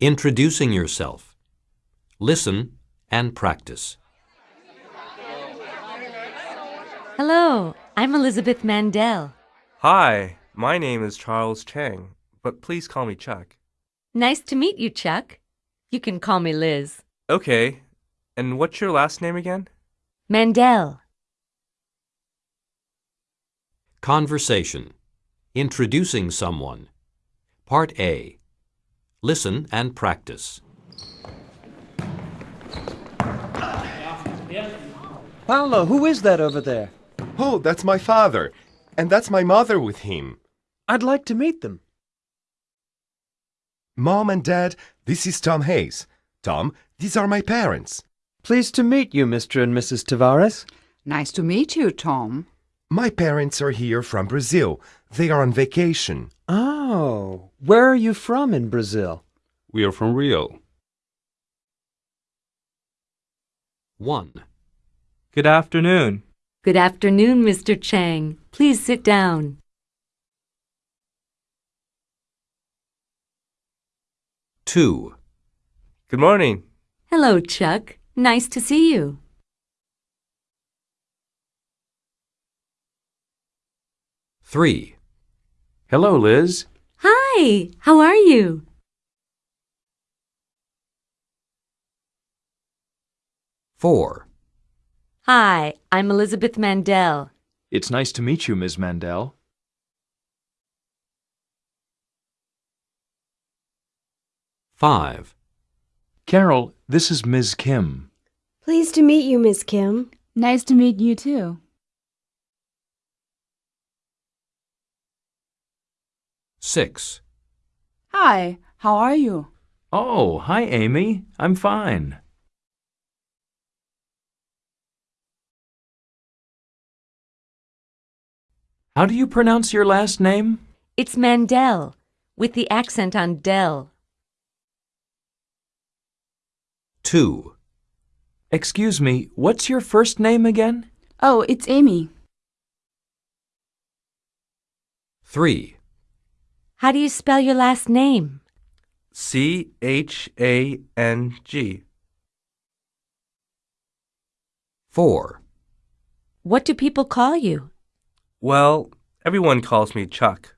Introducing yourself. Listen and practice. Hello, I'm Elizabeth Mandel. Hi, my name is Charles Chang, but please call me Chuck. Nice to meet you, Chuck. You can call me Liz. Okay, and what's your last name again? Mandel. Conversation. Introducing someone. Part A. Listen and practice. Paolo, who is that over there? Oh, that's my father. And that's my mother with him. I'd like to meet them. Mom and Dad, this is Tom Hayes. Tom, these are my parents. Pleased to meet you, Mr. and Mrs. Tavares. Nice to meet you, Tom. My parents are here from Brazil. They are on vacation. Ah, Oh, where are you from in Brazil? We are from Rio. 1. Good afternoon. Good afternoon, Mr. Chang. Please sit down. Two. Good morning. Hello, Chuck. Nice to see you. Three. Hello, Liz. Hi, how are you? Four. Hi, I'm Elizabeth Mandel. It's nice to meet you, Ms. Mandel. Five. Carol, this is Ms. Kim. Pleased to meet you, Miss Kim. Nice to meet you, too. Six. Hi, how are you? Oh, hi, Amy. I'm fine. How do you pronounce your last name? It's Mandel, with the accent on Del. Two. Excuse me, what's your first name again? Oh, it's Amy. Three. How do you spell your last name? C H A N G. Four. What do people call you? Well, everyone calls me Chuck.